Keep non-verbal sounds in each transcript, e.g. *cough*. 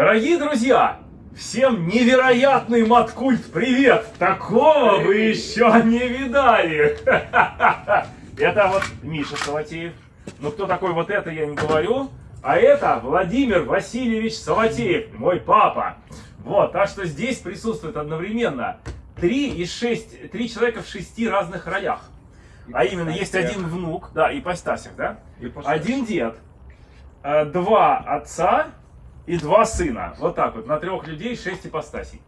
Дорогие друзья, всем невероятный маткульт привет! Такого вы еще не видали! *laughs* Это вот Миша Саватеев. Ну кто такой вот это, я не говорю. А это Владимир Васильевич Саватеев, мой папа. Вот, так что здесь присутствует одновременно три из шесть, три человека в шести разных ролях. А именно, есть один внук, да, и постасик, да? Один дед, э, два отца и два сына. Вот так вот, на трех людей шесть ипостасей.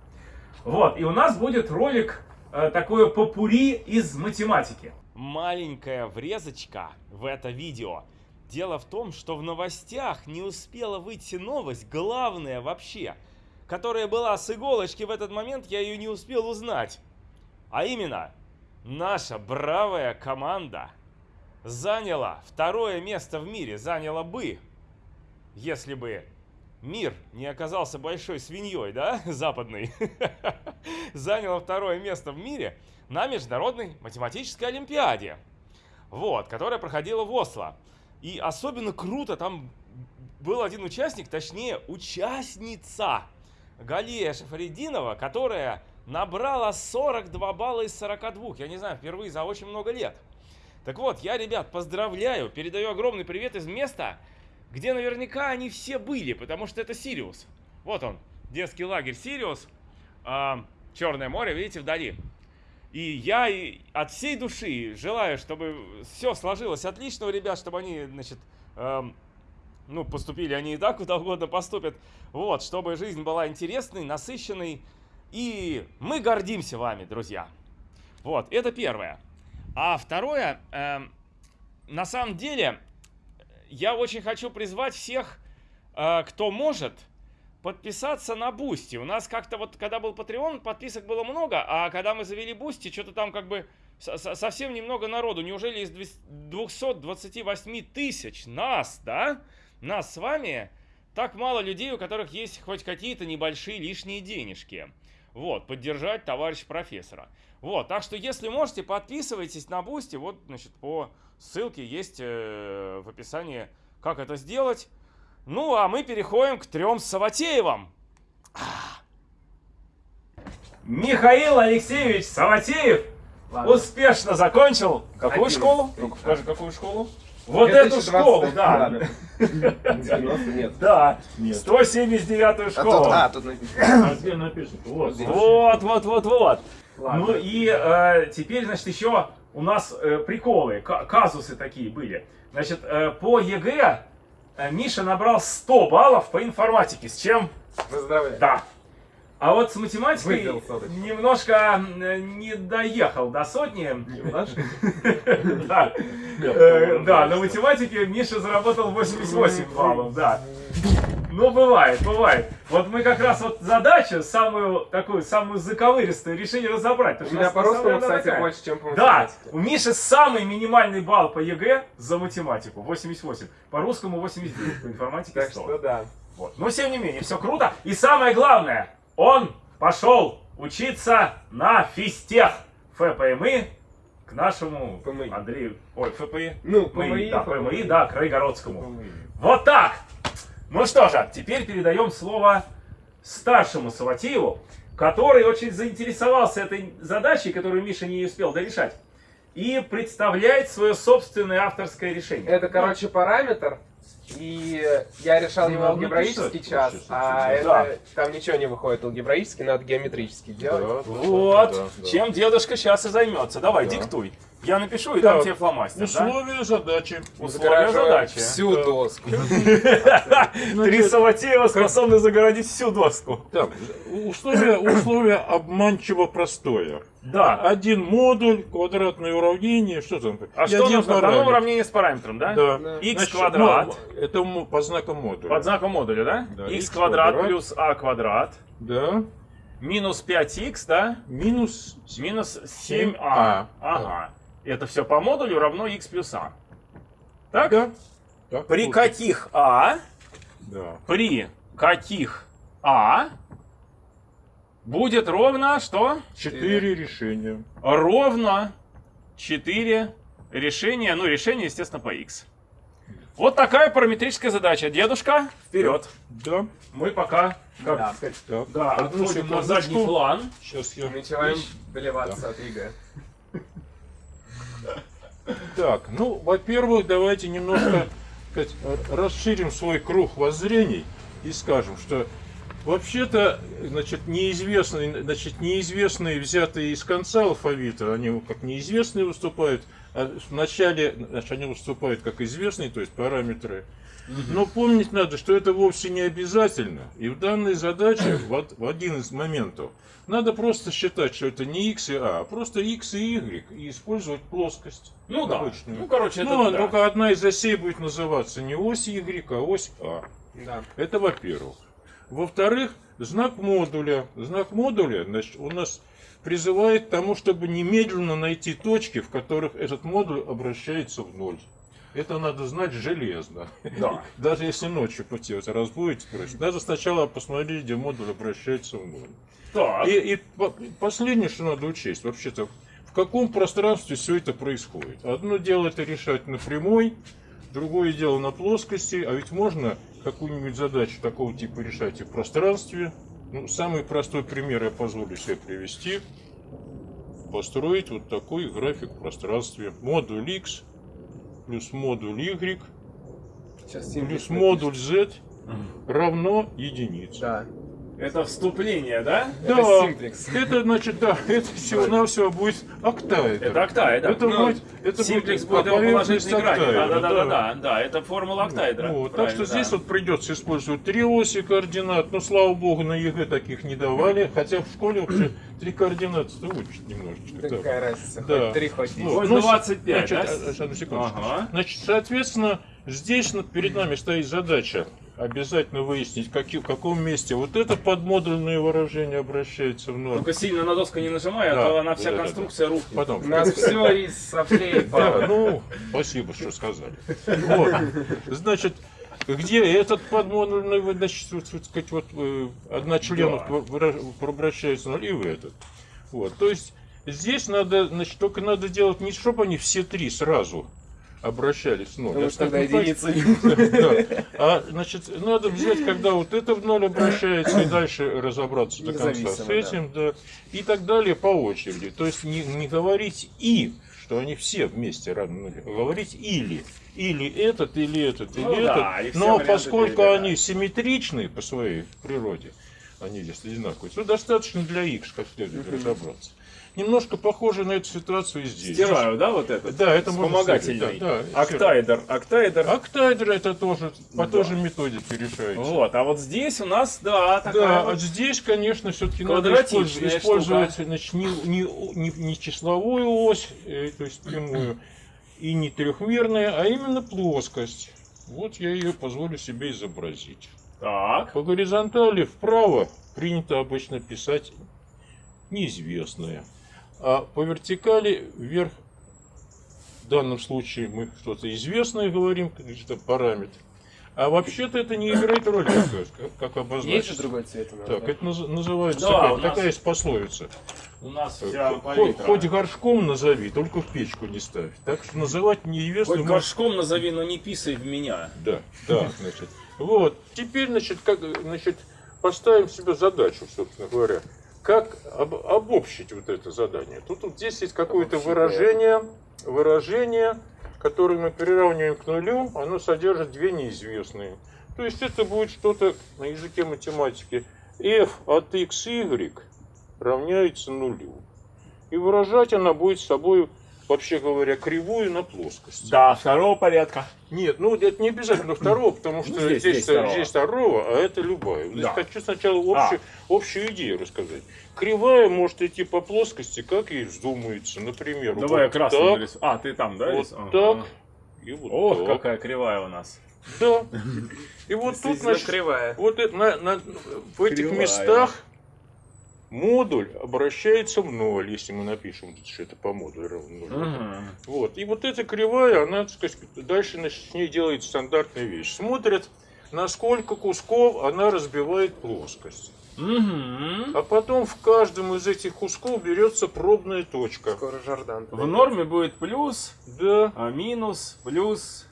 Вот, и у нас будет ролик э, такое попури из математики. Маленькая врезочка в это видео. Дело в том, что в новостях не успела выйти новость, главная вообще, которая была с иголочки в этот момент, я ее не успел узнать. А именно, наша бравая команда заняла второе место в мире, заняла бы, если бы мир не оказался большой свиньей, да, *laughs* западный, *laughs* заняла второе место в мире на Международной математической олимпиаде, вот, которая проходила в Осло. И особенно круто, там был один участник, точнее, участница Галия Шафаридинова, которая набрала 42 балла из 42. Я не знаю, впервые за очень много лет. Так вот, я, ребят, поздравляю, передаю огромный привет из места, где наверняка они все были, потому что это Сириус. Вот он, детский лагерь Сириус, э, Черное море, видите, вдали. И я от всей души желаю, чтобы все сложилось отлично у ребят, чтобы они, значит, э, ну, поступили они и так, куда угодно поступят. Вот, чтобы жизнь была интересной, насыщенной. И мы гордимся вами, друзья. Вот, это первое. А второе, э, на самом деле, я очень хочу призвать всех, э, кто может, подписаться на Boosty. У нас как-то вот, когда был Patreon, подписок было много, а когда мы завели Boosty, что-то там как бы совсем немного народу. Неужели из 228 тысяч нас, да, нас с вами, так мало людей, у которых есть хоть какие-то небольшие лишние денежки. Вот, поддержать товарища профессора. Вот, так что если можете, подписывайтесь на Boosty. Вот, значит, по ссылке есть э, в описании, как это сделать. Ну, а мы переходим к трем Саватеевым. Михаил Алексеевич Саватеев Ладно. успешно закончил какую Один. школу? Ну, скажи, какую школу? Вот эту школу, да. 90 *laughs* нет. Да, 179-ю школу. А, тут написано. Вот, вот, вот, вот. Ну и э, теперь, значит, еще у нас э, приколы, казусы такие были. Значит, э, по ЕГЭ Миша набрал 100 баллов по информатике. С чем? Поздравляю. Да. А вот с математикой немножко не доехал до сотни. *laughs* Да, э, на математике Миша заработал 88 баллов, да. Ну, бывает, бывает. Вот мы как раз вот задачу, самую такую, самую заковыристую, решили разобрать. У меня по русскому, кстати, такая. больше, чем по математике. Да, у Миши самый минимальный балл по ЕГЭ за математику, 88. По русскому 89, по информатике 100. Так что да. Вот. Но, тем не менее, все круто. И самое главное, он пошел учиться на физтех ФПМИ к нашему ФМИ. Андрею, ой, ФПИ, ну, ФМИ, да, ФМИ, да, Крайгородскому. ФМИ. Вот так! Ну что же, теперь передаем слово старшему Саватееву, который очень заинтересовался этой задачей, которую Миша не успел дорешать, и представляет свое собственное авторское решение. Это, короче, параметр, и я решал ну, его алгебраический час, а это, да. там ничего не выходит алгебраически, надо геометрически делать. Да, вот, да, да. чем дедушка сейчас и займется. Давай, да. диктуй. Я напишу и да. дам тебе фломастер. Условия да? задачи. Условия задачи. Всю да. доску. *laughs* Три Саватеева способны загородить всю доску. Так, условие, условие обманчиво простое. Да. Один модуль, квадратное уравнение, что там? А что нужно? Дано уравнение с параметром, да? Да. x квадрат. Ну, это по знакам модуля. Под знаком модуля, да? x квадрат, плюс a квадрат. Да. Минус 5x, да? Минус... Минус 7a. А. Ага. Это все по модулю равно x плюс а. Так? Да. так при каких а? Да. При каких а будет ровно что? Четыре решения. Ровно четыре решения. Ну, решение, естественно, по x. Вот такая параметрическая задача. Дедушка, вперед. Да. Мы пока, как Да. сказать, да, Одну отходим на задний план. Сейчас я... Начинаем доливаться от ЕГЭ. Так, ну, во-первых, давайте немножко сказать, расширим свой круг воззрений и скажем, что вообще-то, значит, неизвестные, значит, неизвестные, взятые из конца алфавита, они как неизвестные выступают, а в начале, значит, они выступают как известные, то есть параметры. Но помнить надо, что это вовсе не обязательно. И в данной задаче, в, од- в один из моментов, надо просто считать, что это не x и a, а просто x и y, и использовать плоскость. Ну да. обычную. Ну, короче, это Ну, да. только одна из осей будет называться не ось Y, а ось А. Да. Это во-первых. Во-вторых, знак модуля. Знак модуля значит, у нас призывает к тому, чтобы немедленно найти точки, в которых этот модуль обращается в ноль. Это надо знать железно. Да. *laughs* Даже если ночью пути вот разбудите, короче, надо сначала посмотреть, где модуль обращается в ноль. Так. И, и по- последнее, что надо учесть, вообще-то, в каком пространстве все это происходит. Одно дело это решать на прямой, другое дело на плоскости, а ведь можно какую-нибудь задачу такого типа решать и в пространстве. Ну, самый простой пример я позволю себе привести. Построить вот такой график в пространстве. Модуль X плюс модуль Y плюс модуль Z равно единице. Да. Это вступление, да? Да, Это это значит, да, это всего-навсего будет октаэдр. Это октаэдр. Это Ну, будет, это Симплекс будет будет его поверхность положительной грани. Да, да, да, да, да, да. Это формула октаэдра. Вот, так что здесь вот придется использовать три оси координат. Но слава богу, на ЕГЭ таких не давали. Хотя в школе вообще три координаты выучить немножечко. Да. какая разница, Да. хоть три, хоть Хоть ну, 25, значит, да? а, одну секундочку. Ага. Значит, соответственно, здесь ну, перед нами стоит задача обязательно выяснить, каки- в каком месте вот это подмодульное выражение обращается в ноль. Только сильно на доску не нажимай, а Да, то она вся да, да, конструкция рухнет. Потом. У нас все из соплей Да, ну, спасибо, что сказали. Вот. Значит, где этот подмодульный, значит, вот, вот, сказать, вот, э, одночленов Да. обращается на и в этот. Вот, то есть, здесь надо, значит, только надо делать не чтобы они все три сразу обращались в ноль. Потому а что тогда единицы. да. А, значит, надо взять, когда вот это в ноль обращается, и дальше разобраться до конца с этим, да. И так далее по очереди. То есть не, не говорить и, что они все вместе равны говорить или. Или этот, или этот, или Ну да, этот. все Но поскольку перебирать. они симметричны по своей природе, они здесь одинаковые, то достаточно для x как следует разобраться. Немножко похоже на эту ситуацию и здесь. Стираю, да, вот это? Да, это Вспомогательный. да, да, Октаэдр, октаэдр. Октаэдр это тоже по Да. той же методике решается. Вот, а вот здесь у нас, да, такая Да, вот- а здесь, конечно, все-таки надо использовать, использовать значит, не, не, не, не числовую ось, э, то есть прямую, и не трехмерная, а именно плоскость. Вот я ее позволю себе изобразить. Так, По горизонтали вправо принято обычно писать неизвестное, а по вертикали вверх, в данном случае мы что-то известное говорим, какой-то параметр. А вообще-то это не играет роли, как, как Есть же обозначить. другой цвет нас, Так, да? это наз- называется Да, такая, нас- такая есть пословица. у нас вся Хоть, хоть горшком назови, только в печку не ставь. Так что называть неизвестным... Хоть горшком назови, но не писай в меня. Да, да, значит. Вот. Теперь, значит, как, значит, поставим себе задачу, собственно говоря. Как об- обобщить вот это задание? Тут вот здесь есть какое-то выражение, выражение, которое мы приравниваем к нулю, оно содержит две неизвестные. То есть это будет что-то на языке математики. f от x, y равняется нулю. И выражать она будет собой, вообще говоря, кривую на плоскости. Да, второго порядка. Нет, ну это не обязательно второго, потому что Ну, здесь здесь, здесь, второго. второго, а это любая. Здесь Да. хочу сначала общую, общую идею рассказать. Кривая может идти по плоскости, как ей вздумается. Например, Давай я вот красный так, нарисую. А, ты там, да? вот рис- так и вот Ох, так. какая кривая у нас. Да. *laughs* И вот тут, значит, кривая. вот это на- на- в этих Кривая. местах модуль обращается в ноль, если мы напишем, что это по модулю равно нулю. Мгм. Вот. И вот эта кривая, она, так сказать, дальше значит, с ней делает стандартная вещь. Смотрят, на сколько кусков она разбивает плоскость. Мгм. А потом в каждом из этих кусков берется пробная точка. Скоро Жордан. В норме будет плюс, Да, а минус, плюс.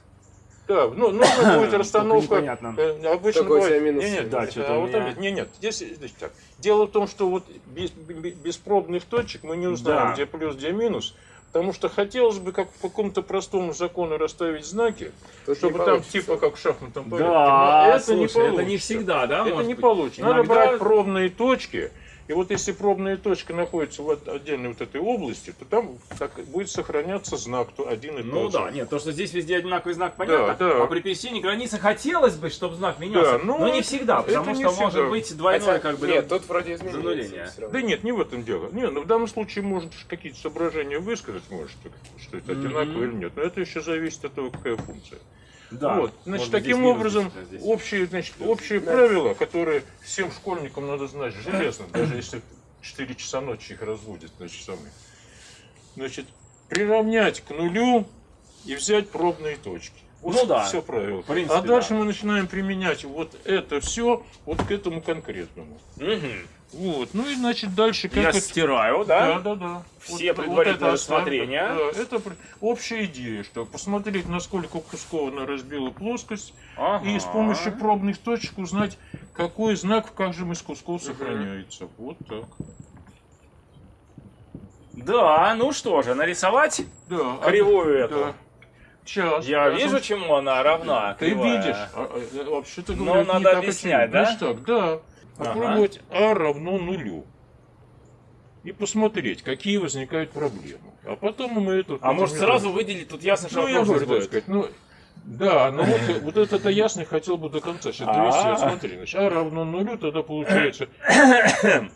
Да, ну, нужно *coughs* будет расстановка. э, обычно бывает- минус? Не, нет, Да, нет, что-то а вот меня- нет, здесь, так. Дело в том, что вот без, без- пробных точек мы не узнаем, Да. где плюс, где минус. Потому что хотелось бы, как по какому-то простому закону, расставить знаки, Тут чтобы там получится. типа как в шахматном порядке. Да, это слушай, не это получится. не всегда, да? Это не быть? получится. Надо Иногда- брать пробные точки. И вот если пробная точка находится в от- отдельной вот этой области, то там так будет сохраняться знак то один и Ну тот же. да, нет, то, что здесь везде одинаковый знак, понятно. Да, да. А при пересечении границы хотелось бы, чтобы знак менялся. Да, ну, но не всегда, потому что всегда. может быть двойное, Хотя, как бы. Нет, тут вроде равно. Да нет, не в этом дело. Не, ну в данном случае можно ж какие-то соображения высказать, может, что это Мгм. одинаково или нет. Но это еще зависит от того, какая функция. Да. вот. Значит, таким образом, здесь, общие, значит, общие правила, которые всем школьникам надо знать железно, даже если 4 часа ночи их разводят, значит, самые. Значит, приравнять к нулю и взять пробные точки. Вот Ну да. Все правило. В принципе, а дальше да. мы начинаем применять вот это все вот к этому конкретному. Мгм. Вот. Ну и значит дальше как Я это... стираю, Да, да? да, да. Все предварительное рассмотрение. Да, это общая идея, что посмотреть, насколько кусков она разбила плоскость, Ага. и с помощью пробных точек узнать, какой знак в каждом из кусков сохраняется. Вот так. Да, ну что же, нарисовать Да. кривую а- эту. Да. Сейчас. Я сейчас. вижу, чему она равна. Ты кривая. видишь. А, а, Вообще-то Но говоря, это не надо так объяснять, да? Так, да. Ага. Попробовать А равно нулю. И посмотреть, какие возникают проблемы. А потом мы эту... А может сразу выделить, тут ясно, что Ну, я вопрос говорю, будет. сказать, ну, да, но вот, вот это-то ясно хотел бы до конца сейчас А. довести. Вот Смотри, значит, а равно нулю, тогда получается *coughs*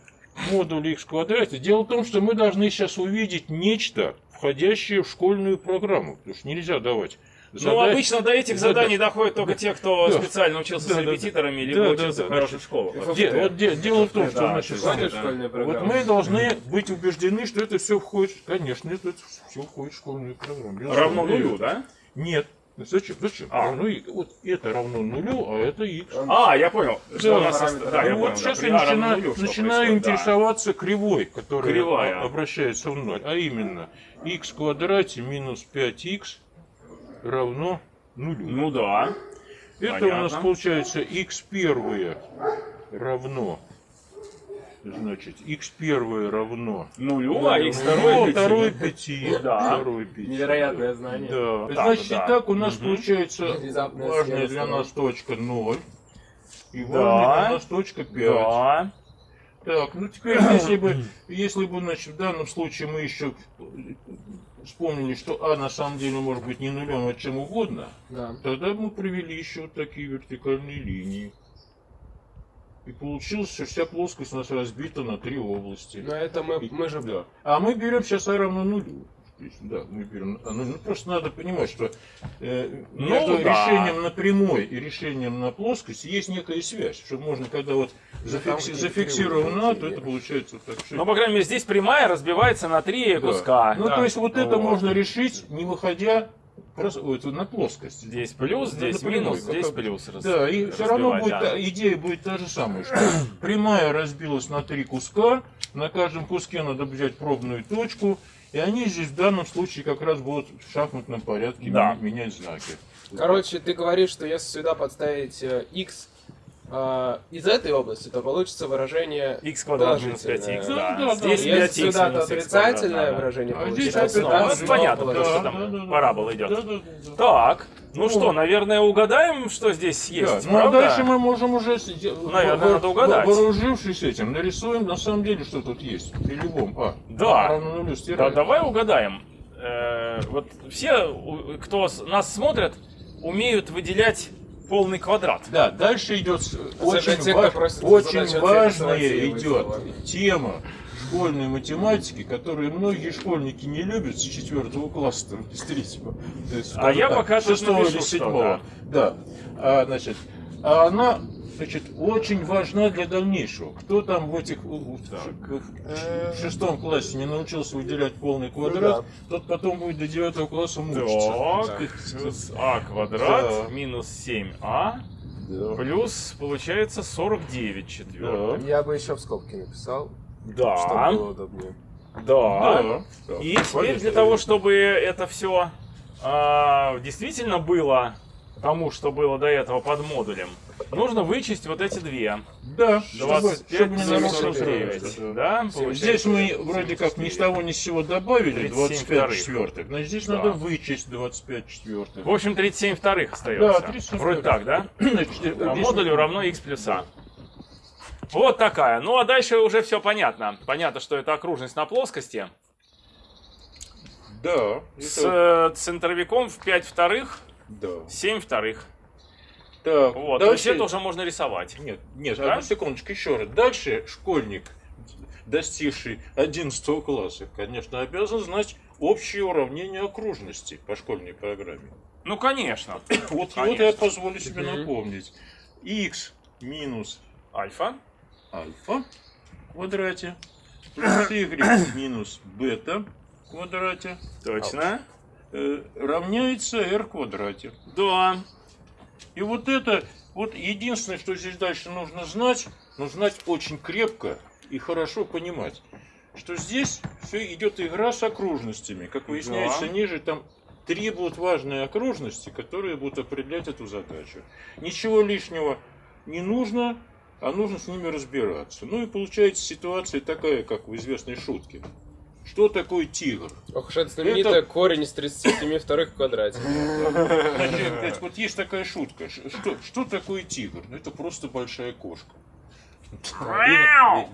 модуль x в квадрате. Дело в том, что мы должны сейчас увидеть нечто, входящее в школьную программу. Потому что нельзя давать Ну, задать- обычно до этих Да, заданий да. доходят только те, кто Да. специально учился Да, с да, да. репетиторами, либо Да, учился да, в хороших школах. Де- вот де- дело в том, что Да, значит, вот мы должны быть убеждены, что это все входит, конечно, это все входит в школьную программу. Равно нулю, да? Нет. Ну, Зачем? Зачем? А. Равно и- вот это равно нулю, а это x. А, я понял. Что Да, у нас сост- Да, я Ну понял. вот сейчас да. я А начинаю, нулю, что начинаю происходит, да. интересоваться кривой, которая Кривая. обращается в ноль. А именно, x в квадрате минус 5x равно нулю. Ну да. Это у понятно. нас получается x первое равно, значит, x первое равно Нулю, а x Ну, второй второй пяти. Да. Второй. Невероятное знание. Да. Так, Значит, да. итак, у нас получается Внезапная важная для нас точка 0. И Да. важная для нас точка 5. Да. Так, ну теперь, *coughs* если бы, если бы, значит, в данном случае мы еще вспомнили, что А на самом деле может быть не нулем, а чем угодно, Да. тогда мы провели еще вот такие вертикальные линии. И получилось, что вся плоскость у нас разбита на три области. Но это мы, мы же... Да. А мы берем сейчас А равно нулю. Да, мы берем. а, Ну, ну, просто надо понимать, что э, Ну, между да. решением на прямой и решением на плоскости есть некая связь. Что можно, когда вот зафикси- зафиксировано, то это получается вот так. что- Ну, по крайней мере, здесь прямая разбивается на три Да. куска. Ну, Да. то есть вот это Вот. можно решить, не выходя просто, ой, это на плоскость. Здесь плюс, здесь напрямую, минус, здесь как- плюс. раз- Да, и все равно будет, да. идея будет та же самая, что *coughs* прямая разбилась на три куска, на каждом куске надо взять пробную точку, и они здесь в данном случае как раз будут в шахматном порядке Да. менять знаки. Короче, ты говоришь, что если сюда подставить x э, из этой области, то получится выражение x квадрат минус положительное. 5x, Да, да. да, да. Здесь Если 5x сюда, то отрицательное да. выражение А получится. здесь то опять ну, понятно, потому что там парабола идет. Да, да, да, да. Так, ну Ну, что, наверное, угадаем, что здесь Да, есть, ну а дальше мы можем уже, сиде- Наверное, надо угадать. вооружившись этим, нарисуем на самом деле, что тут есть при любом. А, Да. А равно нулю Да, давай угадаем. Э, вот все, кто нас смотрят, умеют выделять полный квадрат. Да, дальше идет очень, те, кто ва- просит очень важная идет тема школьной математики, которую многие школьники не любят с четвертого класса, там, с третьего. Есть, А я так, пока шестого или седьмого. что-то. Да. А, значит, а она значит, очень важна для дальнейшего. Кто там в этих в- в шестом классе не научился выделять полный квадрат, тот потом будет до девятого класса мучиться. Так, а квадрат Да. минус 7а Да. плюс получается 49 четвертых. Да. Я бы еще в скобки написал, Да, чтобы было удобнее. да. Да. И теперь для того, чтобы это все действительно было тому, что было до этого под модулем, нужно вычесть вот эти две. Да, чтобы, 25, чтобы не нарушить 49. равенство. Да, Здесь мы вроде как ни с того ни с сего добавили 37 25 вторых. четвертых, но здесь Да. надо вычесть 25 четвертых. В общем, 37 вторых остается. Да, 37 Вроде так, да? *clears throat* Значит, А модулю равно x плюс а. Вот такая. Ну, а дальше уже все понятно. Понятно, что это окружность на плоскости. Да, С это- э, центровиком в 5 вторых, да. 7 вторых. Так, Вот. То есть дальше- это уже можно рисовать. Нет, нет, Да? одну секундочку, еще раз. Дальше школьник, достигший 11 класса, конечно, обязан знать общее уравнение окружности по школьной программе. Ну, конечно. *coughs* Вот Конечно. его я позволю себе напомнить. x минус Альфа. альфа в квадрате *coughs* плюс y минус бета в квадрате Точно. Э, равняется r в квадрате. Да. И вот это, вот единственное, что здесь дальше нужно знать, но знать очень крепко и хорошо понимать, что здесь все идет игра с окружностями. Как выясняется Да. ниже, там три будут важные окружности, которые будут определять эту задачу. Ничего лишнего не нужно, а нужно с ними разбираться. Ну и получается ситуация такая, как в известной шутке. Что такое тигр? Ох уж это знаменитое корень из 37 вторых в квадрате. Значит, вот есть такая шутка. Что, что такое тигр? Ну, это просто большая кошка.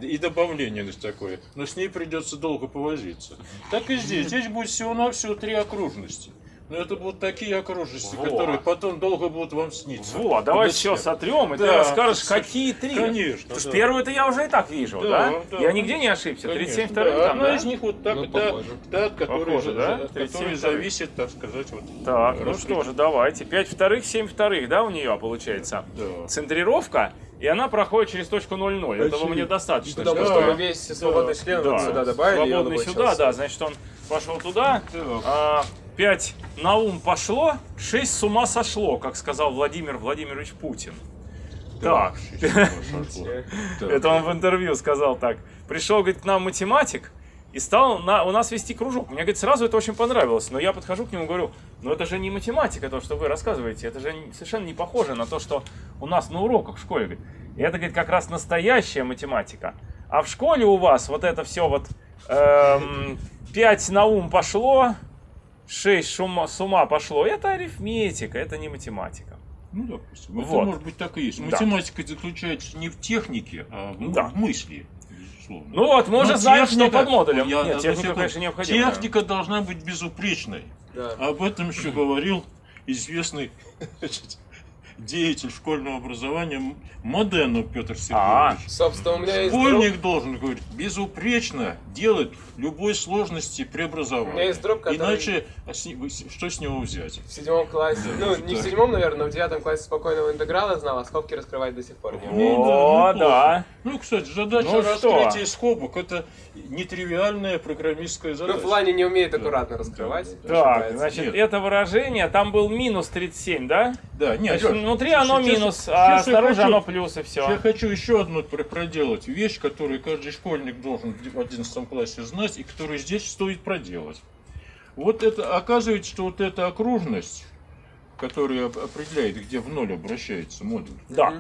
И, и- и добавление такое. Но с ней придется долго повозиться. Так и здесь. Здесь будет всего-навсего три окружности. Но это будут такие окружности, Вот. которые потом долго будут вам сниться. Вот, давай все сотрем, и ты Да. расскажешь, какие три. Конечно, Потому что да. первую-то я уже и так вижу, Да, да? да. Я нигде не ошибся. Конечно, 37 да. вторых там, Одна да? из них вот так, Ну, да, да, от которой, Похоже, да? от 37 которой вторых. зависит, так сказать, вот. Так, ну что же, давайте. 5 вторых, 7 вторых, да, у нее получается? Да. Центрировка, и она проходит через точку 0,0. Этого мне достаточно. Туда чтобы- просто мы весь свободный член вот Да, сюда добавили, свободный сюда, да, значит он пошел туда. Так. 5 на ум пошло, 6 с ума сошло, как сказал Владимир Владимирович Путин. *laughs* Так, это он в интервью сказал так. Пришел, говорит, к нам математик и стал на, у нас вести кружок. Мне, говорит, сразу это очень понравилось. Но я подхожу к нему и говорю, ну это же не математика, то, что вы рассказываете. Это же совершенно не похоже на то, что у нас на уроках в школе. Говорит. И это, говорит, как раз настоящая математика. А в школе у вас вот это все вот эм, 5 на ум пошло, 6 шума, с ума пошло. Это арифметика, это не математика. Ну, допустим. Вот. Это может быть так и есть. Да. Математика заключается не в технике, а в, Да. в мысли, безусловно. Ну вот, мы уже знаем, что техника- под модулем. Я- Нет, техника, секунду. конечно, необходима. Техника должна быть безупречной. Да. Об этом еще *clears throat* говорил известный значит, *laughs* деятель школьного образования Моденов Петр А, Сергеевич. Собственно, у меня есть друг, Школьник должен, говорит, безупречно делать любой сложности у меня преобразования. есть друг, который Иначе а что с него взять? в седьмом классе, ну, не в седьмом, наверное, но в девятом классе спокойного интеграла знал, а скобки раскрывать до сих пор не умеет. Ну, О, да. Ну, кстати, задача Ну раскрытия скобок это нетривиальная программистская Ну, задача. в плане не умеет аккуратно раскрывать. Так, значит, это выражение, там был минус 37, да? Да, нет, внутри оно сейчас- минус, а я снаружи хочу- оно плюс, и Я все. хочу еще одну пр- проделать вещь, которую каждый школьник должен в 11 классе знать, и которую здесь стоит проделать. Вот это, оказывается, что вот эта окружность, которая оп- определяет, где в ноль обращается модуль, Да.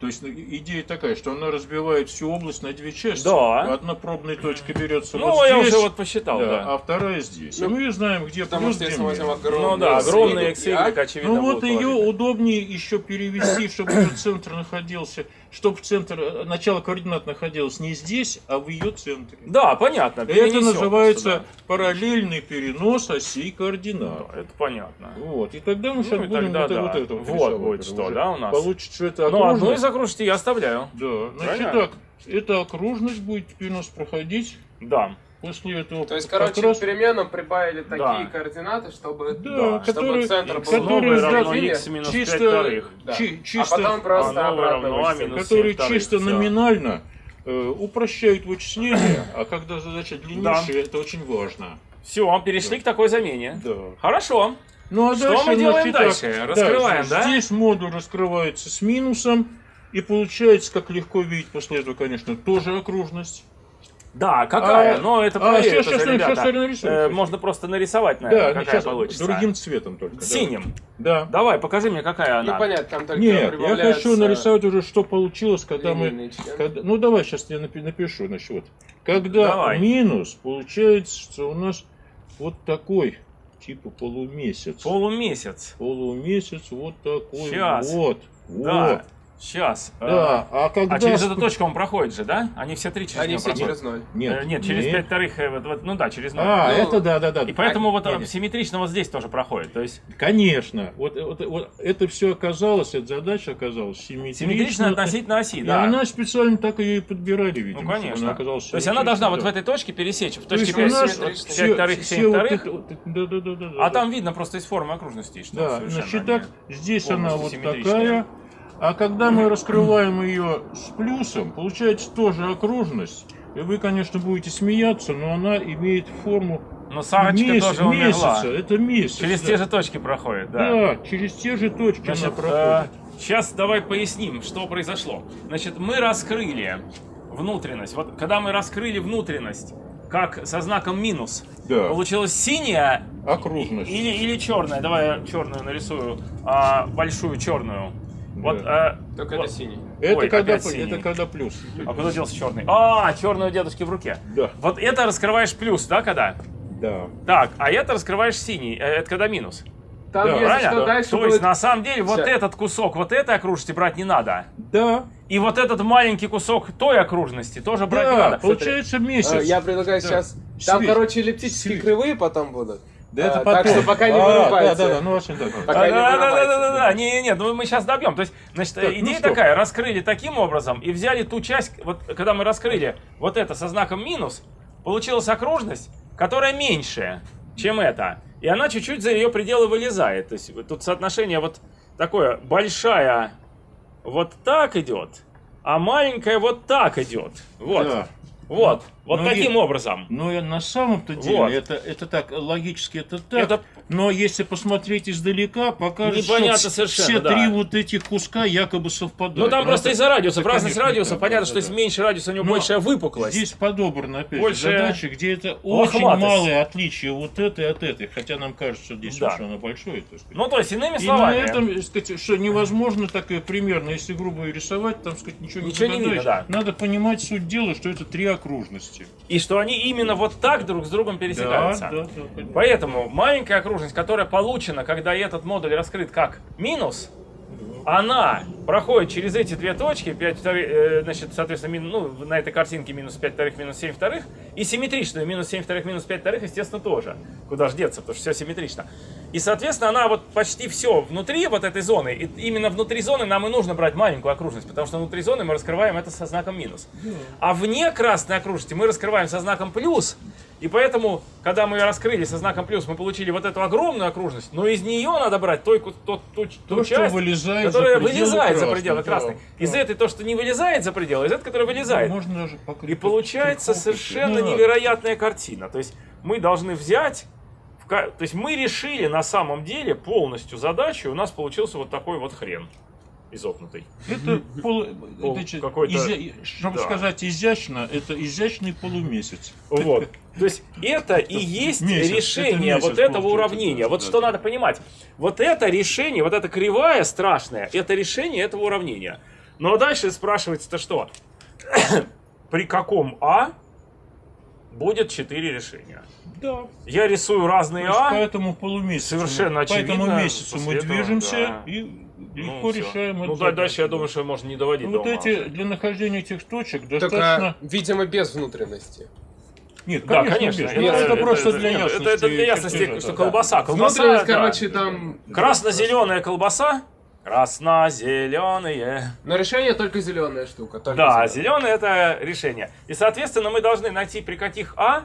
То есть ну, идея такая, что она разбивает всю область на две части. Да. Одна пробная точка берется Ну, вот я здесь, уже вот посчитал, да, да. а вторая здесь. Ну, и мы знаем, где Потому плюс, что где минус. огромный Ну да, огромный x, y, очевидно, Ну вот ее положительные. удобнее еще перевести, чтобы ее центр находился, чтобы центр, э, начало координат находилось не здесь, а в ее центре. Да, понятно. Это называется просто, параллельный перенос осей да. координат. Да, это понятно. Вот, и тогда мы Ну, сейчас и будем тогда вот, да. вот это Вот будет уже. что, да, у нас? Получится, что это Ну, одну из окружность. окружностей я оставляю. Да, значит Правильно? так, эта окружность будет теперь у нас проходить Да. После этого. То есть, как короче, раз- к переменам прибавили Да. такие координаты, чтобы, Да, чтобы которые- центр был которые Новый равно x минус 5 чисто- вторых. да. чи- а чисто- потом просто А новый обратно равно а минус которые 7 вторых, чисто всё. номинально э, упрощают вычисление, а когда задача длиннейшая, это очень важно. Все, перешли к такой замене. Да. Хорошо. Ну а Что дальше мы делаем итак, дальше? Раскрываем, да? Здесь модуль раскрывается с минусом, и получается, как легко видеть после этого, конечно, тоже окружность. Да, какая? А, Но это а, щас, уже, щас, ребята. нарисую, Э. Можно просто нарисовать, Да, наверное, ну, какая сейчас получится. другим цветом только. да. Синим. Да. Давай, покажи мне, какая она. Непонятно, там только Нет, я хочу нарисовать уже, что получилось, когда мы... когда- ну давай, сейчас я напи- напишу, значит, вот. Когда Давай. минус, получается, что у нас вот такой, типа полумесяц. Полумесяц. Полумесяц вот такой Щас. вот. Да. Вот. Сейчас. Да, а когда... А через эту точку он проходит же, да? Они все три через Они все проходят. через ноль. Э, Нет, через пять вторых, э, вот, вот, ну да, через ноль. А, Ну, это да, да, да. И поэтому вот не, э, не. симметрично вот здесь тоже проходит. То есть Конечно. Вот, вот, вот это все оказалось, эта задача оказалась симметрично. симметрично относительно оси, И да. она специально так ее и подбирали, видимо. Ну, конечно. Она оказалась То есть она должна вот в этой точке пересечь, в точке То есть у 5, нас симметрично. все- пять вторых, все семь вот вторых. это вот- да, да, да, да, А да. там видно просто из формы окружности, что Да, значит так, здесь она вот такая. А когда мы раскрываем ее с плюсом, получается тоже окружность. И вы, конечно, будете смеяться, но она имеет форму Но Сарочка меся- тоже умерла. месяца. Это месяц. Через да. те же точки проходит, да. Да, через те же точки Значит, она проходит. сейчас давай поясним, что произошло. Значит, мы раскрыли внутренность. Вот когда мы раскрыли внутренность, как со знаком минус, Да. получилась синяя Окружность. или, или черная. Давай я черную нарисую, а, большую черную. Вот, а, Только вот. это синий. Это, Ой, когда, синий. это когда плюс. А куда делся черный? А, черный у дедушки в руке. Да. Вот это раскрываешь плюс, да, когда? Да. Так, а это раскрываешь синий. Э, Это когда минус. Там, Да, если Правильно? что, дальше То будет... есть, на самом деле, вот Ща. этот кусок вот этой окружности брать не надо. Да. И вот этот маленький кусок той окружности тоже брать не Да, надо. получается месяц. Э, Я предлагаю Да. сейчас... Там, Свет. короче, эллиптические Свет. кривые потом будут. Да это А, потом. Так что пока не А, вырубайте. Да, да, да, ну вообще да. Пока Да, не да, да, да, вырубайте. да, да, не, не, ну мы сейчас добьем. То есть, значит, ну идея что? такая: раскрыли таким образом и взяли ту часть, вот когда мы раскрыли вот это со знаком минус, получилась окружность, которая меньшая, чем это. И она чуть-чуть за ее пределы вылезает. То есть тут соотношение вот такое: большая вот так идет, а маленькая вот так идет. Вот. Да. Вот. Вот Ну, таким и- образом. Я на самом-то деле, Вот. это, это так, логически это так. Это- Но если посмотреть издалека, покажется, Непонятно что совершенно, все да. три вот этих куска якобы совпадают. Ну там Но просто это- из-за радиусов, это, разность да, понятно, да, что да, да. меньше радиуса, у него Но большая выпуклость. Здесь подобраны, опять Больше же, задачи, где это очень лохматость. малое отличие вот этой от этой. Хотя нам кажется, что здесь Да. оно большое. так сказать. Ну, то есть, иными И словами, на этом, так сказать, что невозможно такое примерно, если грубо рисовать, там, сказать, ничего, Ничего не видно, да. Надо понимать суть дела, что это три окружности. и что они именно вот так друг с другом пересекаются. Да, да, да. Поэтому маленькая окружность, которая получена, когда этот модуль раскрыт как минус, она проходит через эти две точки, 5 вторых, э, значит, соответственно, ну, на этой картинке минус 5 вторых, минус 7 вторых, и симметричную минус 7 вторых, минус 5 вторых, естественно, тоже. Куда ж деться, потому что все симметрично. И, соответственно, она вот почти все внутри вот этой зоны, и именно внутри зоны нам и нужно брать маленькую окружность, потому что внутри зоны мы раскрываем это со знаком минус. А вне красной окружности мы раскрываем со знаком плюс, и поэтому, когда мы ее раскрыли со знаком плюс, мы получили вот эту огромную окружность, но из нее надо брать той, ку- тот- ту, ту То, часть, вылезает которая за вылезает за красной, пределы да, красной. да. Из этой то, что не вылезает за пределы, из этой, которая вылезает. Можно даже покрыть И получается совершенно Ну, ладно. невероятная картина. То есть мы должны взять, то есть мы решили на самом деле полностью задачу, и у нас получился вот такой вот хрен изогнутый. Это, полу- Пол- это какой-то- изя- чтобы да. сказать изящно, это изящный полумесяц. Вот. То есть это и есть месяц, решение это месяц вот этого уравнения. да, Вот да, что да. надо понимать. Вот это решение, вот эта кривая страшная, это решение этого уравнения. Ну а дальше спрашивается-то что? *coughs* При каком А будет 4 решения? Да. Я рисую разные есть А, по этому полумесяцу, совершенно по этому очевидно, месяцу мы этого, движемся да. и ну, легко всё. решаем Ну да, дальше я думаю, что можно не доводить Ну, до Вот ума эти, для нахождения этих точек достаточно... видимо, без внутренности. Нет, Да, конечно, конечно. без. Это, Ну, это, это- просто это- для ясности. Это, это для ясности, чертежа, что да. колбаса. Колбаса, Внутренность, да. короче, там... Красно-зеленая колбаса. Красно-зеленые. Но решение только зеленая штука. только Да, зеленое это решение. И, соответственно, мы должны найти при каких А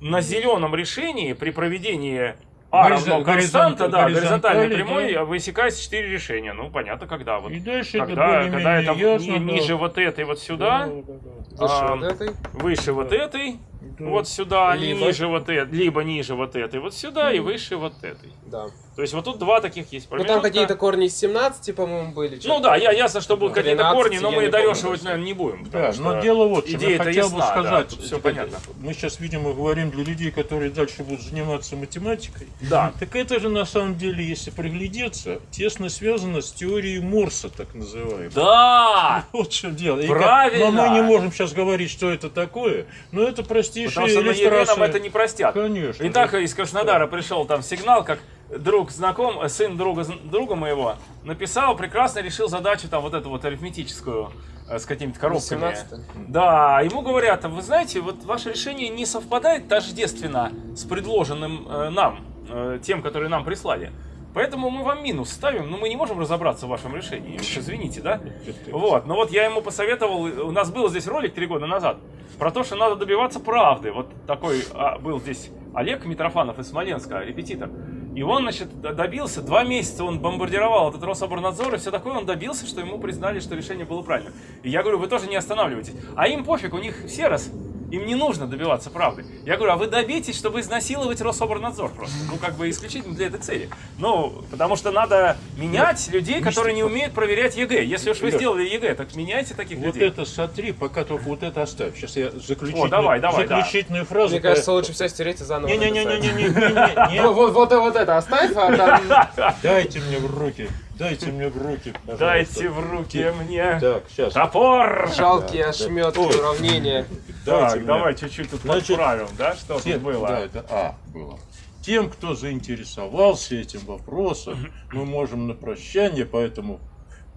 на зеленом решении при проведении А Горизон- равно константа, да, горизонтальной горизонтали, прямой, да. высекается 4 решения. Ну, понятно, когда вот. И дальше это Когда, когда более-менее это ясно. ни- да. ниже вот этой вот сюда, Да, да, да. Выше а, вот этой. выше вот этой, Да. вот сюда, Либо- ниже вот этой, либо ниже вот этой, вот сюда и выше вот этой. Да. То есть вот тут два таких есть Ну промежутка. там какие-то корни из 17, по-моему, были. Ну да, я, ясно, что будут какие-то 13, корни, но мы дорешивать, наверное, не будем. Да, что но дело вот, чем. я хотел ясна, бы сказать, да, тут все это- понятно. мы сейчас, видимо, говорим для людей, которые дальше будут заниматься математикой. Да. Так это же на самом деле, если приглядеться, тесно связано с теорией Морса, так называемой. Да! Вот в чем дело. Правильно. но мы не можем сейчас говорить, что это такое, но это простейшая Потому что на ЕГЭ нам это не простят. Конечно. Итак, из Краснодара пришел там сигнал, как друг знаком, э, сын друга, друга моего, написал, прекрасно решил задачу там вот эту вот арифметическую э, с какими-то коробками. 17 Да, ему говорят, «А вы знаете, вот ваше решение не совпадает тождественно с предложенным э, нам, э, тем, которые нам прислали. Поэтому мы вам минус ставим, но мы не можем разобраться в вашем решении. Уж Извините, да? *laughs* Вот, но вот я ему посоветовал, у нас был здесь ролик три года назад, про то, что надо добиваться правды. Вот такой а, был здесь Олег Митрофанов из Смоленска, репетитор. И он, значит, добился, два месяца он бомбардировал этот Рособорнадзор, и все такое, он добился, что ему признали, что решение было правильным. И я говорю, вы тоже не останавливайтесь. А им пофиг, у них все раз, им не нужно добиваться правды. Я говорю, а вы добейтесь, чтобы изнасиловать Рособорнадзор просто. Ну, как бы исключительно для этой цели. Ну, потому что надо менять людей, которые не умеют проверять ЕГЭ. Если уж вы Лёш. сделали ЕГЭ, так меняйте таких Вот людей. это смотри, пока только вот это оставь. Сейчас я заключительную, О, давай, давай, да. заключительную фразу. Мне кажется, лучше все стереть и заново. Не-не-не-не-не-не. *laughs* Вот, вот, вот, вот это оставь, а там... *laughs* Дайте мне в руки. Дайте мне в руки. пожалуйста. Дайте в руки мне Так, сейчас. топор! Жалкие Да, да. ошметки уравнения. Дайте Так, давай чуть-чуть тут Значит, подправим, да, что Тем- тут было. Да, это А было. Тем, кто заинтересовался этим вопросом, мы можем на прощание по этому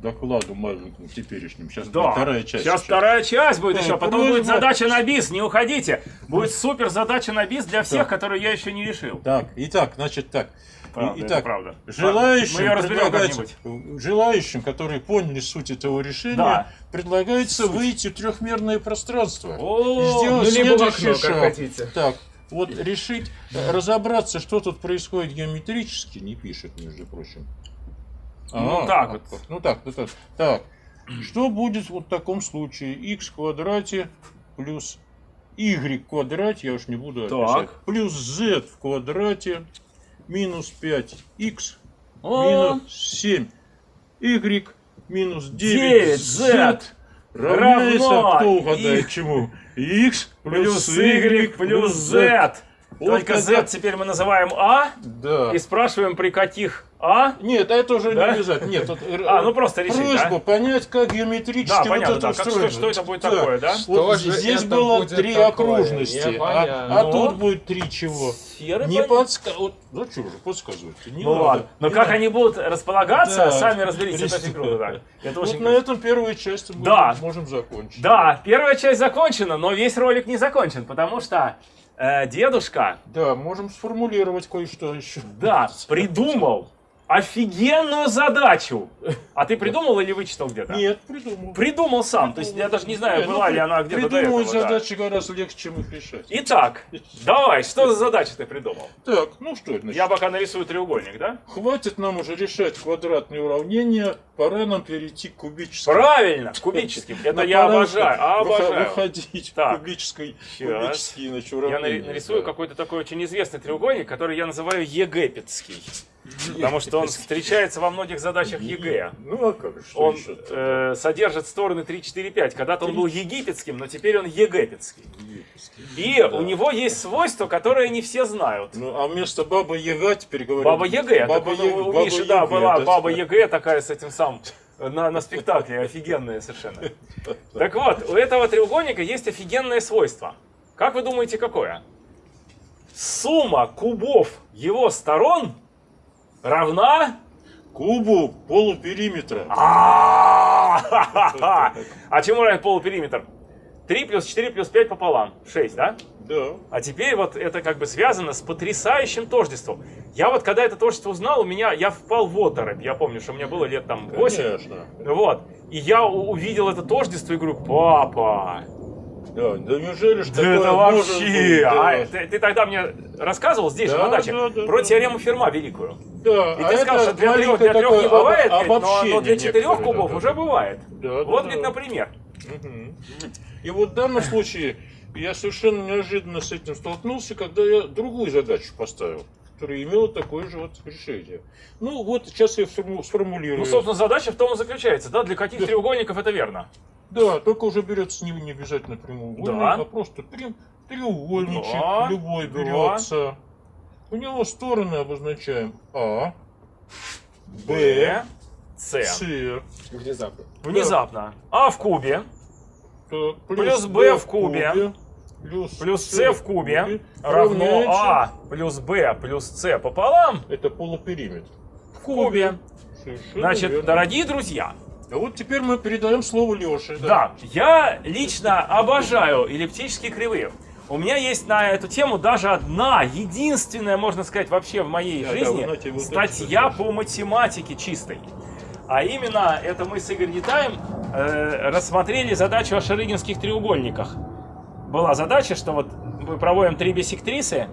докладу маленькому теперешнему. Сейчас Да, будет вторая часть. сейчас вторая часть будет Да, еще, потом просьба. будет задача на бис, не уходите. Будет супер задача на бис для всех, Да. которые я еще не решил. Так, итак, значит так. Правда, Итак, правда. желающим, Мы как-нибудь. желающим, которые поняли суть этого решения, Да. предлагается выйти в трехмерное пространство. О, и сделать ну, либо окно, как шаг. хотите. Так, вот решить, э, разобраться, что тут происходит геометрически, не пишет, между прочим. Ну, А, так вот. Ну так, ну так. Так, что будет вот в таком случае? x в квадрате плюс y в квадрате, я уж не буду Так. описать, плюс z в квадрате минус 5x О, минус 7 y минус 9, 9 z равно кто угадает чему? x плюс y плюс z. Вот Только когда- z теперь мы называем а Да. и спрашиваем при каких а. Нет, это уже Да? не обязательно. Нет, вот, э, А, ну просто решить, Просьба да? понять, как геометрически Да, вот понятно, это да. Как- устроено. что- что это будет Так, такое, да? Вот Что же здесь это было три такое? окружности, а, а Ну? тут будет три чего. Сферы, Не понятно. подсказывать. Ну что же, подсказывать не Ну надо. ладно. Но Не как надо. они будут располагаться, Да. сами разберитесь. Это очень круто, да. Это Вот очень на этом первая часть мы Да. можем закончить. Да, первая часть закончена, но весь ролик не закончен, потому что э, дедушка, Да, можем сформулировать кое-что еще. да, придумал офигенную задачу. А ты придумал или вычитал где-то? Нет, придумал. Придумал сам. То есть я даже не знаю, ну, была ли при- она где-то до Придумывать этого. да. задачи гораздо легче, чем их решать. Итак, давай, что за задачу ты придумал? Так, ну что это значит? Я пока нарисую треугольник, да? Хватит нам уже решать квадратные уравнения, пора нам перейти к кубическим. Правильно, кубическим. *laughs* Это я обожаю, обожаю. Выходить Так. кубической, кубические значит, Я уравнения. нари- нарисую да. какой-то такой очень известный треугольник, который я называю ЕГЭпетский. Потому что он встречается во многих задачах ЕГЭ. Ну а как же, Он э, содержит стороны 3, 4, 5. Когда-то он был египетским, но теперь он ЕГЭпетский. И Да. у него есть свойство, которое не все знают. Ну, а вместо Баба Яга теперь говорим... Баба ЕГЭ. Баба Так Яга- Баба да, Яга, была да, Баба. ЕГЭ такая с этим самым на, на спектакле, офигенная совершенно. Так вот, у этого треугольника есть офигенное свойство. Как вы думаете, какое? Сумма кубов его сторон равна... Кубу полупериметра. А *laughs* А чему равен полупериметр? 3 плюс 4 плюс 5 пополам. 6, да? Да. А теперь вот это как бы связано с потрясающим тождеством. Я вот когда это тождество узнал, у меня, я впал в оторопь. Я помню, что мне было лет там 8. Конечно. Вот. И я увидел это тождество и говорю, папа, Да, да неужели ж да такое это вообще... Да. А, ты, ты тогда мне рассказывал здесь же, Да, на даче, да, да, про да. теорему Ферма великую. Да, И а ты сказал, что для трех, для трех не бывает, ведь, но, но для четырех кубов да, уже да. бывает. Да, да, вот да. ведь, например. Мгм. И вот в данном случае я совершенно неожиданно с этим столкнулся, когда я другую задачу поставил. которое имело такое же вот решение. Ну вот сейчас я сформу- сформулирую. Ну, собственно, задача в том и заключается, да, для каких Да. треугольников это верно. Да, только уже берется не, не обязательно прямоугольник, Да. а просто трем- треугольничек Да, любой да. берется. У него стороны обозначаем А, Б, С. С, Внезапно. Внезапно. А в кубе так, Плюс Б в кубе. плюс, плюс С в кубе равно А плюс Б плюс С пополам Это полупериметр. в кубе. Совершенно Значит, верно. дорогие друзья, А вот теперь мы передаем слово Леше. да, я лично обожаю эллиптические кривые. У меня есть на эту тему даже одна, единственная, можно сказать, вообще в моей Да, да, жизни знаете, вот статья по математике чистой. А именно, это мы с Игорем Нетаем э, рассмотрели задачу о шарыгинских треугольниках. Была задача, что вот мы проводим три биссектрисы,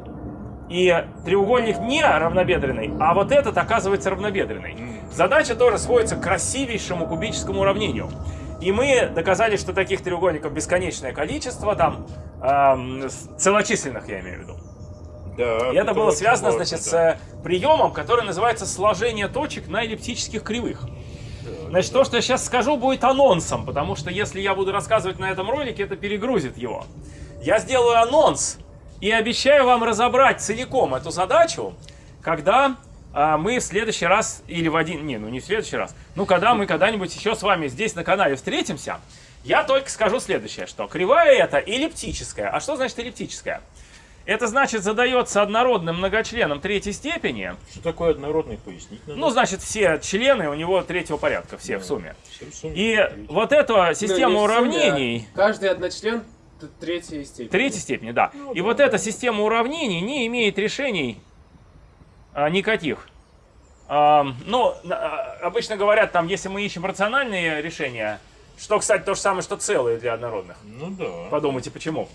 и треугольник не равнобедренный, а вот этот оказывается равнобедренный. Задача тоже сводится к красивейшему кубическому уравнению. И мы доказали, что таких треугольников бесконечное количество, там, с- целочисленных я имею в виду. Да, И это было связано, важно, значит, да. с э, приемом, который называется сложение точек на эллиптических кривых. Значит, то, что я сейчас скажу, будет анонсом, потому что если я буду рассказывать на этом ролике, это перегрузит его. Я сделаю анонс и обещаю вам разобрать целиком эту задачу, когда а, мы в следующий раз, или в один, не, ну не в следующий раз, ну когда мы когда-нибудь еще с вами здесь на канале встретимся, я только скажу следующее, что кривая это эллиптическая. А что значит эллиптическая? Это значит задается однородным многочленом третьей степени. Что такое однородный пояснить? надо? Ну, значит, все члены у него третьего порядка, все в сумме. Всё в сумме. И вот эта система Ну, сумме, уравнений... а Каждый одночлен третьей степени. Третьей степени, да. И вот эта система уравнений не имеет решений а, никаких. А, ну, а, обычно говорят, там, если мы ищем рациональные решения, что, кстати, то же самое, что целые для однородных. Ну да. Подумайте, почему.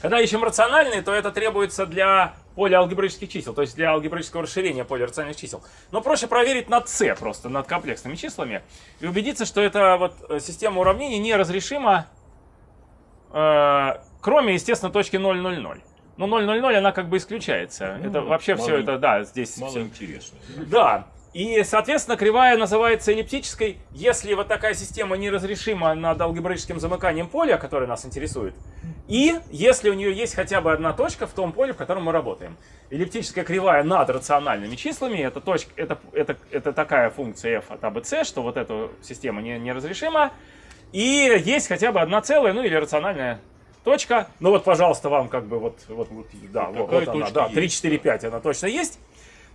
Когда ищем рациональные, то это требуется для поля алгебраических чисел, то есть для алгебраического расширения поля рациональных чисел. Но проще проверить над c просто, над комплексными числами, и убедиться, что эта вот э, система уравнений неразрешима, э, кроме, естественно, точки 0,00. Но 0,00 она как бы исключается. Ну, это вообще мало- все это, да, здесь Мало всё- интересно. да. И, соответственно, кривая называется эллиптической, если вот такая система неразрешима над алгебраическим замыканием поля, которое нас интересует, и если у нее есть хотя бы одна точка в том поле, в котором мы работаем. Эллиптическая кривая над рациональными числами, это, точка, это, это, это такая функция f от a, b, c, что вот эта система не, неразрешима, и есть хотя бы одна целая, ну или рациональная точка. Ну вот, пожалуйста, вам как бы вот, вот, вот, да, вот, вот она, да, есть, 3, 4, 5 она точно есть.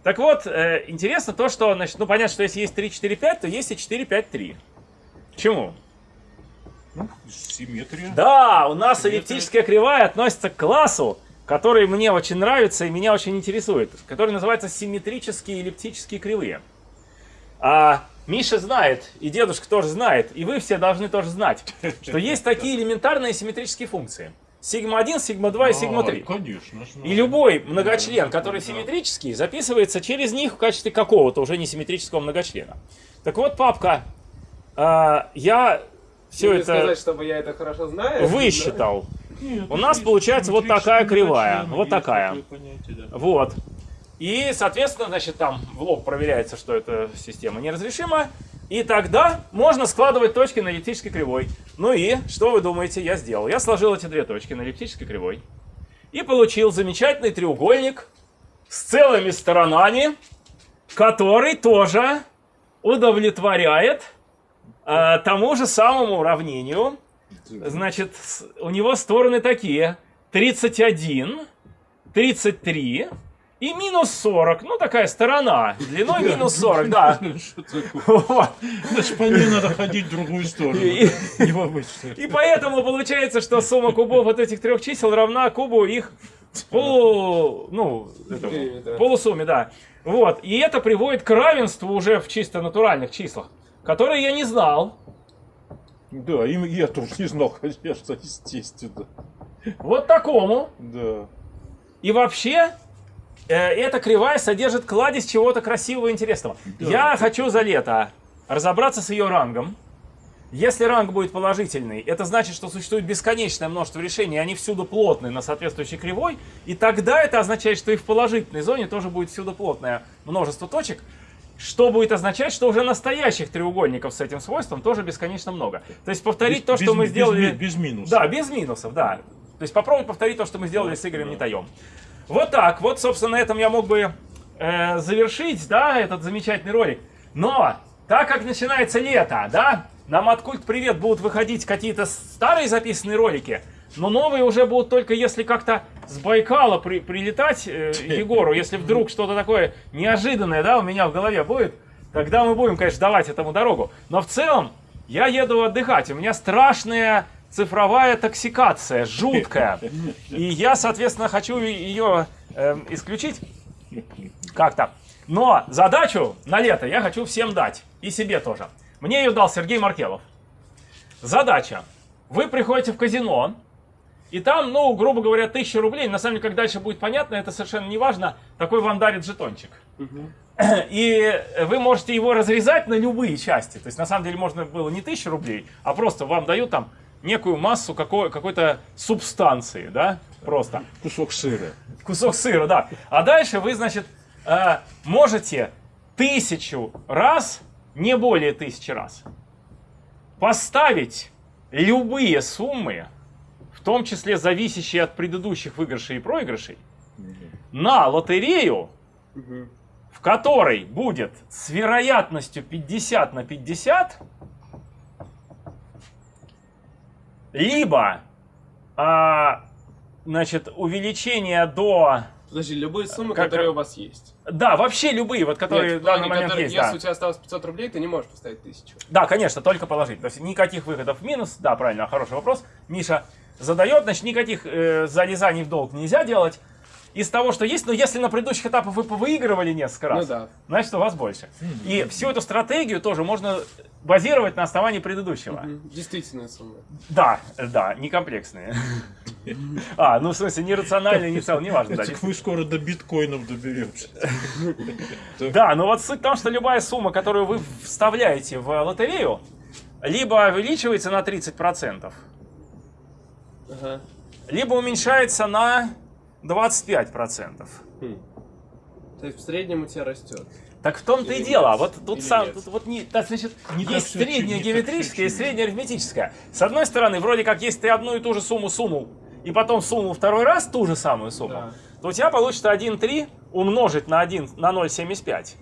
Так вот, э, интересно то, что, значит, ну понятно, что если есть 3, 4, 5, то есть и 4, 5, 3. Почему? Ну, симметрия. Да, у нас эллиптическая кривая относится к классу, который мне очень нравится и меня очень интересует, который называется симметрические эллиптические кривые. А Миша знает, и дедушка тоже знает, и вы все должны тоже знать, *laughs* что есть такие элементарные симметрические функции. Сигма-1, сигма-2 и сигма-3. А, конечно. знаю. И любой многочлен, который симметрический, записывается через них в качестве какого-то уже не симметрического многочлена. Так вот, папка, а, я все Или это сказать, чтобы я это хорошо знаю. *laughs* высчитал. Нет, У нас получается вот такая кривая, вот такая. понятие, да. Вот. И, соответственно, значит, там в лог проверяется, что эта система неразрешима. И тогда можно складывать точки на эллиптической кривой. Ну и, что вы думаете, я сделал? Я сложил эти две точки на эллиптической кривой. И получил замечательный треугольник с целыми сторонами, который тоже удовлетворяет э, тому же самому уравнению. Значит, у него стороны такие. 31, 33 и минус 40. Ну, такая сторона. Длиной минус 40, да. *laughs* *laughs* Значит, по ней надо ходить в другую сторону. И-. И поэтому получается, что сумма кубов вот этих трех чисел равна кубу их полу... Ну, этому, полусумме, да. Вот. И это приводит к равенству уже в чисто натуральных числах, которые я не знал. Да, им я тоже не знал, конечно, естественно. Вот такому. Да. И вообще, эта кривая содержит кладезь чего-то красивого и интересного. Да. Я хочу за лето разобраться с ее рангом Если ранг будет положительный, это значит, что существует бесконечное множество решений, и они всюду плотные на соответствующей кривой, и тогда это означает, что и в положительной зоне тоже будет всюду плотное множество точек, что будет означать, что уже настоящих треугольников с этим свойством тоже бесконечно много. То есть повторить Без- то, что без- мы без сделали... ми- без минусов. Да, без минусов, да. То есть попробовать повторить то, что мы сделали с Игорем Нетаем. Вот так, вот, собственно, на этом я мог бы э, завершить, да, этот замечательный ролик. Но, так как начинается лето, да, на Маткульт Привет будут выходить какие-то старые записанные ролики, но новые уже будут только если как-то с Байкала при- прилетать э, *laughs* Егору, если вдруг что-то такое неожиданное, да, у меня в голове будет, тогда мы будем, конечно, давать этому дорогу. Но в целом, я еду отдыхать, у меня страшная цифровая токсикация, жуткая. И я, соответственно, хочу ее эм, исключить как-то. Но задачу на лето я хочу всем дать. И себе тоже. Мне ее дал Сергей Маркелов. Задача. Вы приходите в казино, и там, ну, грубо говоря, 1000 рублей. На самом деле, как дальше будет понятно, это совершенно не важно. Такой вам дарит жетончик. И вы можете его разрезать на любые части. То есть, на самом деле, можно было не 1000 рублей, а просто вам дают там некую массу какой- какой-то субстанции, да, просто Кусок сыра. кусок сыра, да. А дальше вы, значит, э, можете тысячу раз, не более тысячи раз, поставить любые суммы, в том числе зависящие от предыдущих выигрышей и проигрышей, на лотерею, в которой будет с вероятностью 50 на 50 либо а, значит, увеличение до... Подожди, любые суммы, Как- которые у вас есть. Да, вообще любые, вот которые Нет, в данный момент которые- есть. Если Да. у тебя осталось 500 рублей, ты не можешь поставить тысячу. да, конечно, только положить. То есть никаких выходов в минус. Да, правильно, хороший вопрос. Миша задает, значит, никаких э, залезаний в долг нельзя делать. Из того, что есть, но если на предыдущих этапах вы выигрывали несколько раз, Ну да. значит, у вас больше. И всю эту стратегию тоже можно базировать на основании предыдущего. Мгм. Действительная сумма. Да, да, не комплексные. А, ну в смысле, не рациональные, не цел, не важно. да, Так вы скоро до биткоинов доберетесь. *laughs* Да, но вот суть в том, что любая сумма, которую вы вставляете в лотерею, либо увеличивается на 30%, Ага. либо уменьшается на 25%. То есть в среднем у тебя растет. Так в том-то и дело. нет? Вот тут сам, нет? тут вот не, да, значит, Не так есть всё среднее не так геометрическое и всё среднее арифметическое. С одной стороны, вроде как, если ты одну и ту же сумму сунул, и потом сунул второй раз ту же самую сумму, Да. то у тебя получится 1,3 умножить на 1 на 0,75.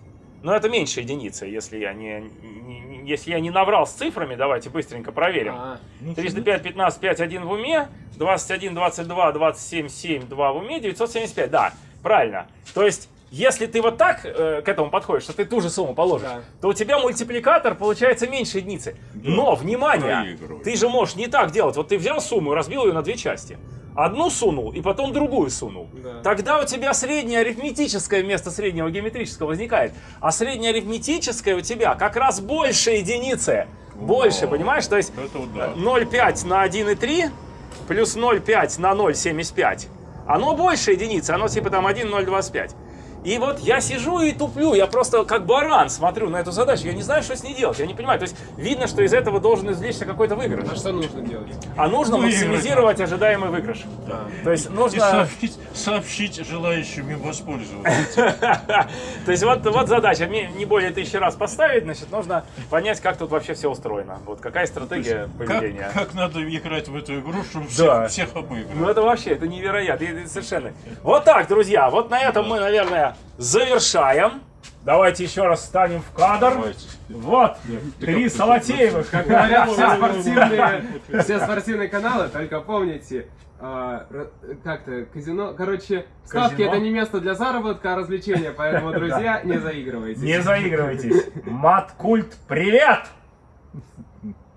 Но это меньше единицы, если я не, не- если я не наврал с цифрами, давайте быстренько проверим. А, Ну, 305, 15, 5, 1 в уме, 21, 22, 27, 7, 2 в уме, 975, да, правильно. То есть, если ты вот так э, к этому подходишь, что ты ту же сумму положишь, Да. то у тебя мультипликатор получается меньше единицы. Но, внимание, ты же можешь не так делать. Вот ты взял сумму и разбил ее на две части. Одну сунул и потом другую сунул. Да. Тогда у тебя среднее арифметическое вместо среднего геометрического возникает. А среднее арифметическое у тебя как раз больше единицы. Больше, понимаешь? То есть Это вот да. 0,5 на 1,3 плюс 0,5 на 0,75. Оно больше единицы, оно типа там 1,025. И вот я сижу и туплю, я просто как баран смотрю на эту задачу, я не знаю, что с ней делать, я не понимаю. То есть видно, что из этого должен извлечься какой-то выигрыш. а что нужно делать? А нужно Выиграть максимизировать ожидаемый выигрыш. А. То есть И нужно... сообщить, сообщить желающим им воспользоваться. *laughs* То есть вот, вот задача, мне не более тысячи раз поставить, значит, нужно понять, как тут вообще все устроено. Вот какая стратегия поведения. Как, надо играть в эту игру, чтобы Да. всех, обыграть? Ну это вообще, это невероятно, совершенно. Вот так, друзья, вот на этом мы, наверное, завершаем. Давайте еще раз встанем в кадр. Давайте. Вот, три Салатеевых. Как говорят *laughs* все спортивные, *laughs* все спортивные каналы, только помните, а, как-то казино, короче, ставки Казино? это не место для заработка, а развлечения, поэтому, *laughs* друзья, не заигрывайте. Не заигрывайтесь. Маткульт, привет!